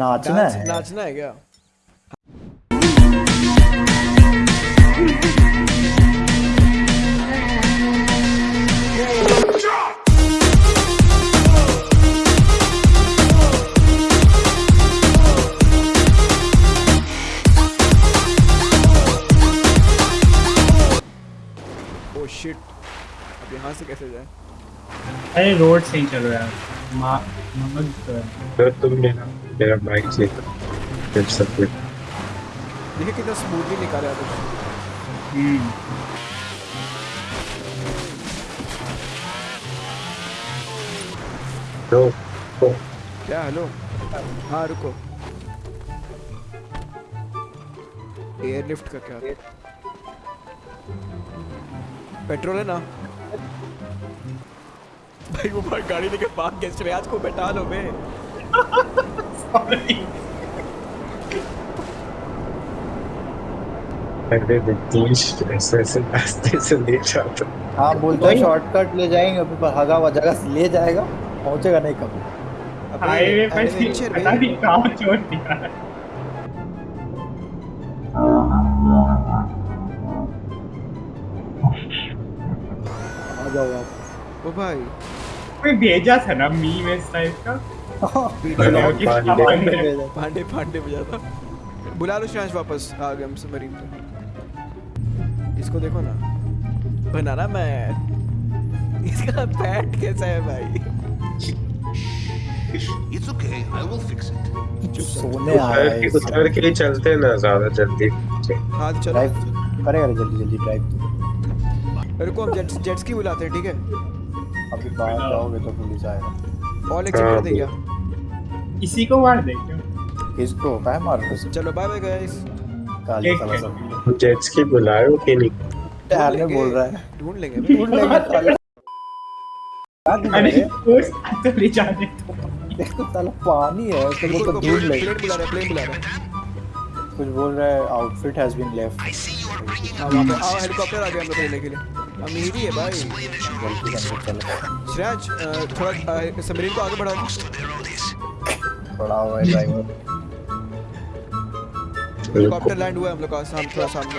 नाचना है नाचना है क्या शिट अब यहाँ से कैसे जाए? अरे रोड से ही चलो यार मा ममद तो है। फिर तुम मेरा मेरा बाइक से फिर सब देखिए कितना स्मूथली निकाला है तो हम्म। तो तो। क्या हेलो हाँ रुको। एयरलिफ्ट का क्या? पेट्रोल है ना? भाई वो भाई गाड़ी लेके पार्क गेस्ट में आज को बैठा लो बे पहले तीस ऐसे ऐसे रास्ते से ले जाता हाँ। बोलता है शॉर्टकट ले जाएँगे अभी पर हगा हुआ जगह से ले जाएगा पहुंचेगा नहीं कभी। हाईवे adventure पता। नहीं कहाँ छोड़ दिया आ जाओ आप। ओ भाई। कोई भेजा था ना मी में इस टाइप का? पांडे। पांडे। बजा था। बुला लो शांश वापस आ गए हम सबमरीन पे। इसको देखो ना। बनाना मैं इसका पैट कैसा है भाई? It's okay, I will fix it. सोने आया उतर है के उतर के लिए चलते हैं ना ज़्यादा जल्दी। हाथ चलो। ड्राइव करेगा जल्दी जल्दी ड्राइव रुको हम जेट्स जेट्स की बुलाते हैं ठीक है? अभी बाहर जाओगे तो पुलिस आएगा ऑल एक्सेप्ट कर दे क्या? इसी को मार दे क्यों? किसको? काय मार हो चलो बाय बाय गाइस काली साला सब। जेट्स की बुलाए कि नहीं? यार में बोल रहा है। ढूंढ लेंगे। ढूंढ लेंगे। अरे रहे? उस तो ले जाने तो देखो साला पानी है उसको बोल तो ढूंढ लेंगे। प्लेन बुला रहा है प्लेन बुला रहा। है कुछ बोल रहा है outfit has been left helicopter आ गया हम लोग लेने के लिए। अमीर ही भाई। श्रेयाज थोड़ा सबमरीन को आगे बढ़ा पड़ा हुआ ड्राइवर हेलीकॉप्टर लैंड हुआ है हम लोग का साम थोड़ा सामने।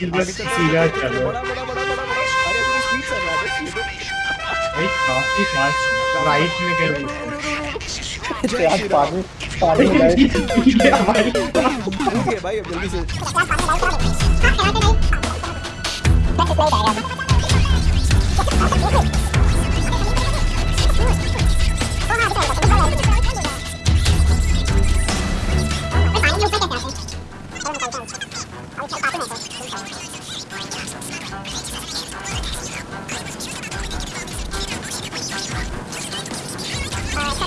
है भाई। काफ़ी फास्ट राइट में कर रही है। यार पानी पानी रुक भाई अब जल्दी से।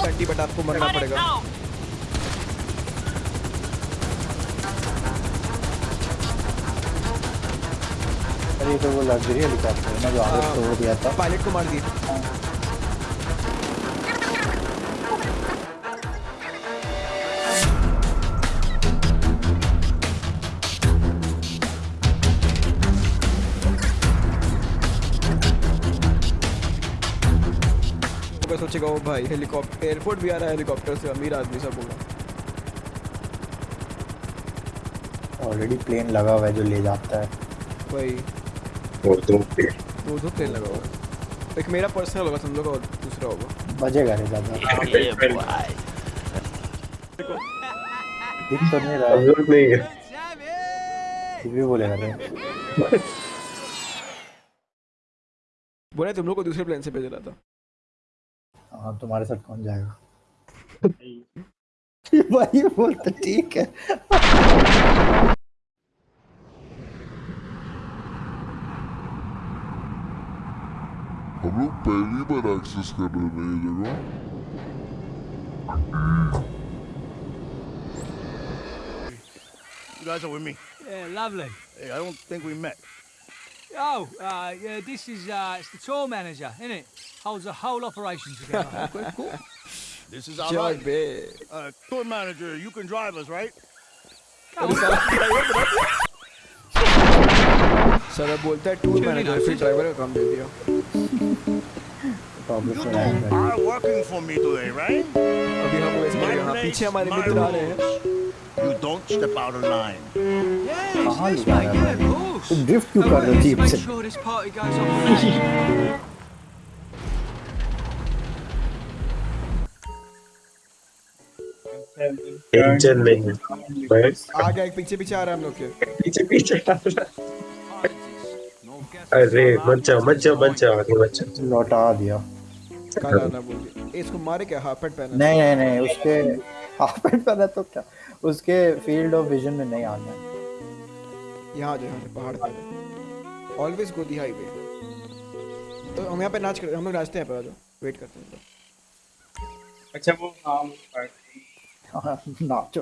घंटी बट आपको मरना पड़ेगा। अरे तो वो लग्जरी हेलीकॉप्टर है ना जो आगे हाँ। तोड़ दिया था। पायलट को मार दिया। सोचेगा ओ भाई हेलीकॉप्टर एयरपोर्ट भी आ रहा है हेलीकॉप्टर से अमीर आदमी सब होगा। ऑलरेडी प्लेन लगा हुआ है जो ले जाता है। भाई और दो पे दो दो प्लेन लगा हुआ है। एक मेरा पर्सनल होगा तुम लोग और दूसरा होगा। बजेगा रे ज़्यादा दिख तो नहीं रहा। लोग नहीं है। फिर भी बोलेगा रे। बोला तुम लोग को दूसरे प्लेन से भेज रहा था। हाँ तुम्हारे साथ कौन जाएगा भाई बोल तो ठीक है हम लोग पहली बार एक्सेस कर रहे हैं ये जगह You guys are with me. Yeah, lovely. Hey, I don't think we met. Oh, uh, yeah, this is uh, it's the tour manager, isn't it? Holds the whole operation together. Okay, cool. This is our चल ride. Bay Uh, tour manager, you can drive us, right? Sir अब बोलता है tour manager फिर driver का काम दे दिया problem You two are working for me today, right? अभी हम वैसे My यहाँ place, पीछे हमारे my मित्र आ रहे हैं rules. You don't step out of line. Yes, कहाँ yes, ले जा mate, रहा yeah, है तुम ड्रिफ्ट क्यों कर रहे हो let's जीप make से? Sure this party goes off the engine नहीं आ गया एक पीछे पीछे आ रहा है हम लोग के। पीछे पीछे आ रहा। अरे मत जाओ मत जाओ मत जाओ आगे मत जाओ। लौटा दिया। कल आना बोल इसको मारे क्या? हाफ़ पैंट पहना नहीं नहीं नहीं उसके हाफ़ पैंट पहना तो क्या? उसके फ़ील्ड ऑफ़ विजन में नहीं आना है। यहाँ जो यहाँ से पहाड़ पे ऑलवेज गो दी हाईवे तो हम यहाँ पे नाच कर हम लोग नाचते हैं पर जो वेट करते हैं। अच्छा वो हाँ हाँ, नाचो।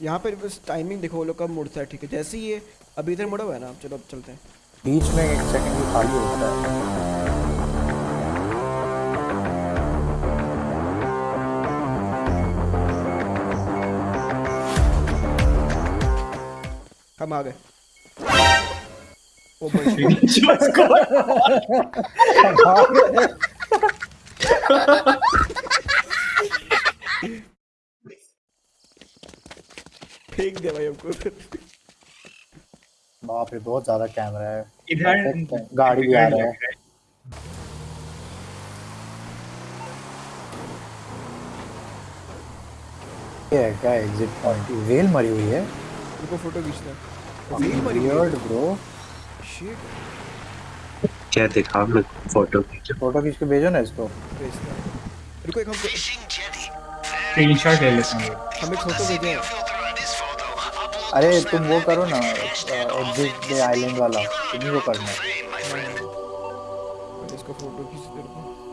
यहाँ पर बस टाइमिंग देखो वो लोग कब मुड़ता है ठीक है जैसे ही ये अभी इधर मुड़ा हुआ है ना चलो अब चलते हैं बीच में एक सेकंड भी खाली होता है हम आ गए ओ भाई फेंक दिया भाई हमको बाप रे बहुत ज़्यादा कैमरा है। इधर गाड़ी भी आ रहा है। ये है क्या एग्जिट पॉइंट वेल मरी हुई है। रुको फ़ोटो खींचते हैं। Wheel मरी हुई है। वियर्ड ब्रो Shit, क्या दिखा मैं फ़ोटो खींचो? फ़ोटो खींच के भेजो ना इसको। भेजते हैं। रुको एक हम. स्क्रीनशॉट ले लेता हूँ। हम एक फ़ोटो भेजे। अरे तुम वो करो ना आइलैंड वाला तुम्हें वो करना। इसको फ़ोटो रुको